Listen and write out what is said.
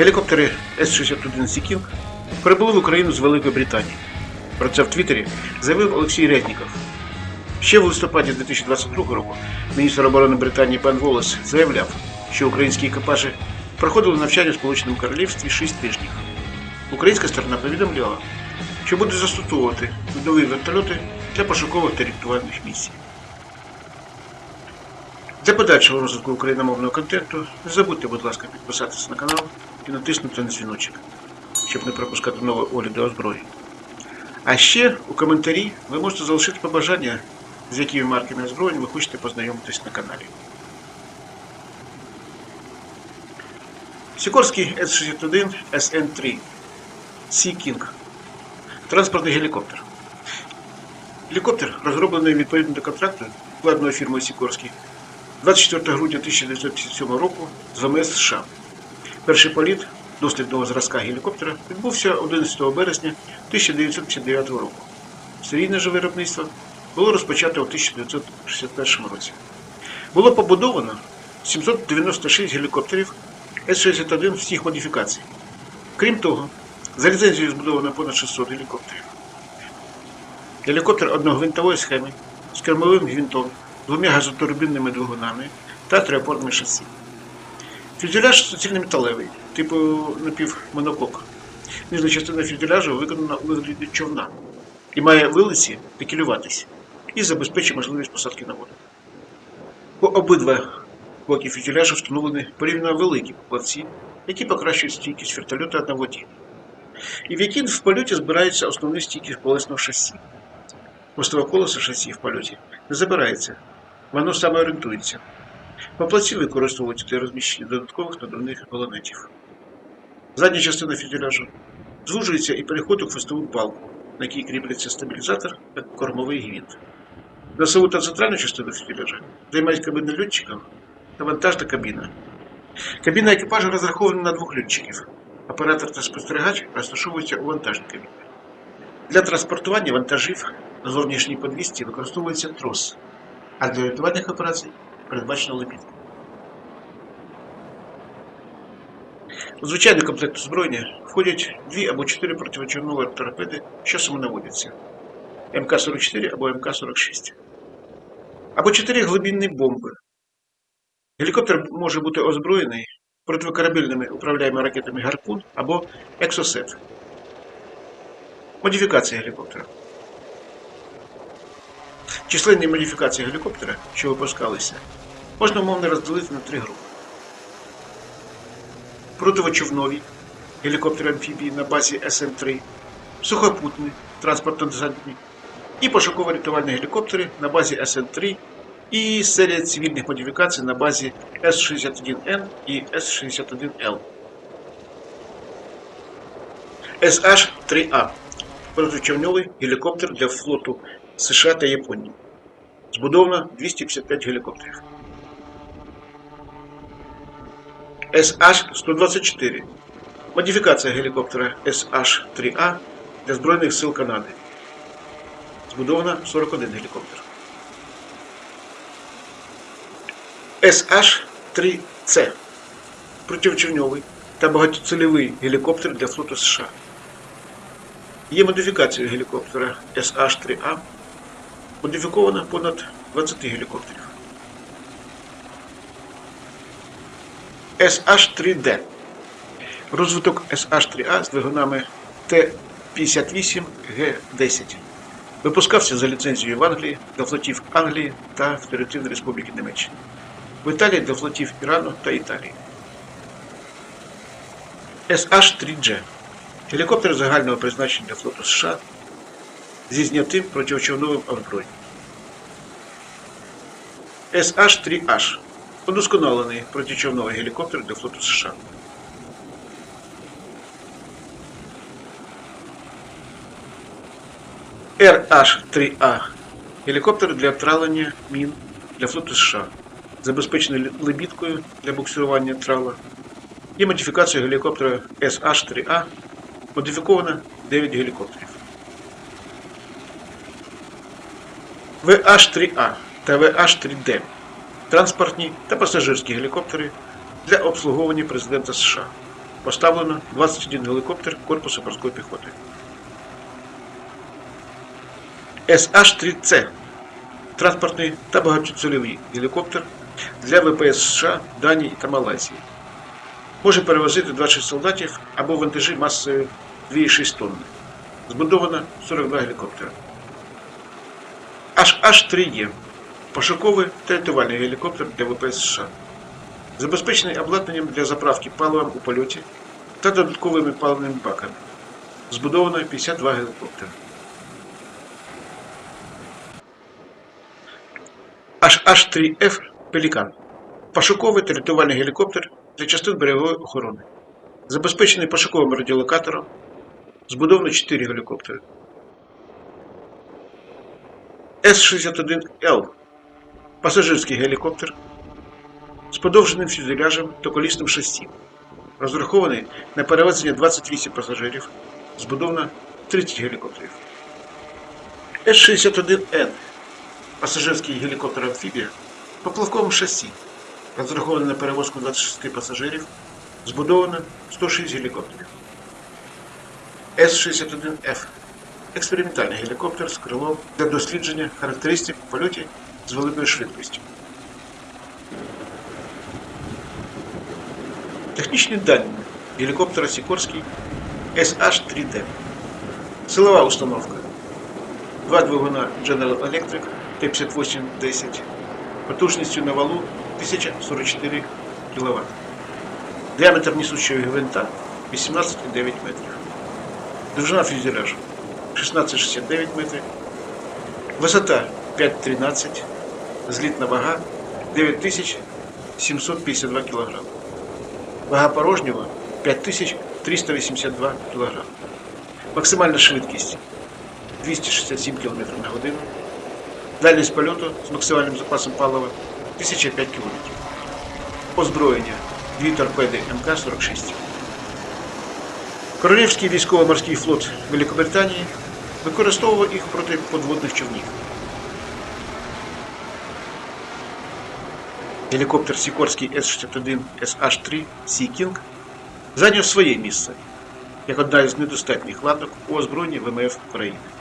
Гелікоптери С-61 Сікінг прибули в Україну з Великої Британії. Про це в Твіттері заявив Олексій Резніков. Ще в листопаді 2022 року міністр оборони Британії пан Воллес заявляв, що українські екіпажі проходили навчання в Сполученому Королівстві 6 тижнів. Українська сторона повідомляла, що буде застосовувати нові вертольоти для пошукових та рятувальних місій. Для подальшого розвитку україномовного контенту не забудьте, будь ласка, підписатися на канал і натиснути на дзвіночок, щоб не пропускати нові огляди озброєнь. А ще у коментарі ви можете залишити побажання, з якими марками озброєнь ви хочете познайомитись на каналі. Сікорський С-61 СН-3 Sea King Транспортний гелікоптер. Гелікоптер, розроблений відповідно до контракту вкладеної фірмою Сікорський 24 грудня 1957 року з ВМС США. Перший політ дослідного зразка гелікоптера відбувся 11 березня 1959 року. Серійне же виробництво було розпочато у 1961 році. Було побудовано 796 гелікоптерів С-61 всіх модифікацій. Крім того, за ліцензією збудовано понад 600 гелікоптерів. Гелікоптер одногвинтової схеми з кермовим гвинтом, двома газотурбінними двигунами та триопорними шасі. Фюзеляж суцільно-металевий, типу напівмонокок. Нижня частина фюзеляжу виконана у вигляді човна і має вилиці пікілюватись і забезпечує можливість посадки на воду. По обидва боки фюзеляжу встановлені порівняно великі плавці, які покращують стійкість вертольота на воді, і в які в польоті збирається основний стійкість колесного шасі. Мостове колесо шасі в польоті не забирається, воно саме орієнтується. Поплавці використовують для розміщення додаткових надувних балонетів. Задня частина фюзеляжу звужується і переходить у хвостову балку, на якій кріпляться стабілізатор та кормовий гвинт. Носову та центральну частину фюзеляжа займають кабіни льотчиків та вантажна кабіна. Кабіна екіпажу розрахована на двох льотчиків. Оператор та спостерігач розташовуються у вантажній кабіні. Для транспортування вантажів на зовнішній подвісці використовується трос, а для рятувальних операцій передбачено лебідку. У звичайний комплект озброєння входять дві або чотири противочорнові торпеди, що самонаводяться МК-44 або МК-46, або чотири глибинні бомби. Гелікоптер може бути озброєний противокорабельними управляємими ракетами Гарпун або Екзосет. Модифікація гелікоптера. Численні модифікації гелікоптера, що випускалися, можна умовно розділити на три групи. Протичовнові гелікоптери амфібії на базі СН-3, сухопутні транспортно-десантні і пошуково-рятувальні гелікоптери на базі СН-3 і серія цивільних модифікацій на базі С-61Н і С-61Л. SH-3A протичовньовий гелікоптер для флоту США та Японії. Збудовано 255 гелікоптерів. SH-124 модифікація гелікоптера SH-3A для Збройних сил Канади. Збудовано 41 гелікоптер. SH-3C противочовньовий та багатоцільовий гелікоптер для флоту США. Є модифікацією гелікоптера SH-3A. Модифіковано понад 20 гелікоптерів. SH-3D. Розвиток SH-3A з двигунами Т-58Г10. Випускався за ліцензією в Англії для флотів Англії та Федеративної Республіки Німеччини. В Італії для флотів Ірану та Італії. SH-3G. Гелікоптер загального призначення для флоту США зі знятим противочовновим озброєнням. SH-3H. Удосконалений протичовновий гелікоптер для флоту США. RH-3A. Гелікоптер для тралення мін для флоту США. Забезпечений лебідкою для буксирування трала. Є модифікація гелікоптера SH-3A. Модифіковано 9 гелікоптерів. VH-3A та VH-3D транспортні та пасажирські гелікоптери для обслуговування президента США. поставлено 21 гелікоптер корпусу морської піхоти. SH-3C транспортний та багатоцільовий гелікоптер для ВПС США, Данії та Малайзії. Може перевозити 26 солдатів або вантажі масою 2,6 тонни. Збудовано 42 гелікоптери. HH-3E пошуковий рятувальний гелікоптер для ВПС США. Забезпечений обладнанням для заправки паливом у польоті та додатковими паливними баками. Збудовано 52 гелікоптери. HH-3F Пелікан. Пошуковий та рятувальний гелікоптер для частин берегової охорони. Забезпечений пошуковим радіолокатором. Збудовано 4 гелікоптери. С-61Л пасажирський гелікоптер з подовженим фюзеляжем та колісним шасі. Розрахований на перевезення 28 пасажирів. Збудовано 30 гелікоптерів. С-61Н пасажирський гелікоптер амфібія поплавковим шасі. Розрахований на перевозку 26 пасажирів. Збудовано 106 гелікоптерів. С-61Ф експериментальний гелікоптер з крилом для дослідження характеристик у польоті з великою швидкістю. Технічні дані гелікоптера Сікорський SH-3D. Силова установка. Два двигуна General Electric Т-5810 потужністю на валу 1044 кВт. Діаметр несущого гвинта 18,9 метрів. Довжина фюзеляжу 16,69 метрів. Висота 5,13. Злітна вага 9752 кг. Вага порожнього 5382 кг. Максимальна швидкість 267 км на годину. Дальність польоту з максимальним запасом палива 1005 км. Озброєння дві торпеди МК-46. Королівський військово-морський флот Великобританії використовував їх проти подводних човнів. Гелікоптер Сікорський С-61 SH-3 Sea King зайняв своє місце як одна із недостатніх ладок у озброєнні ВМФ України.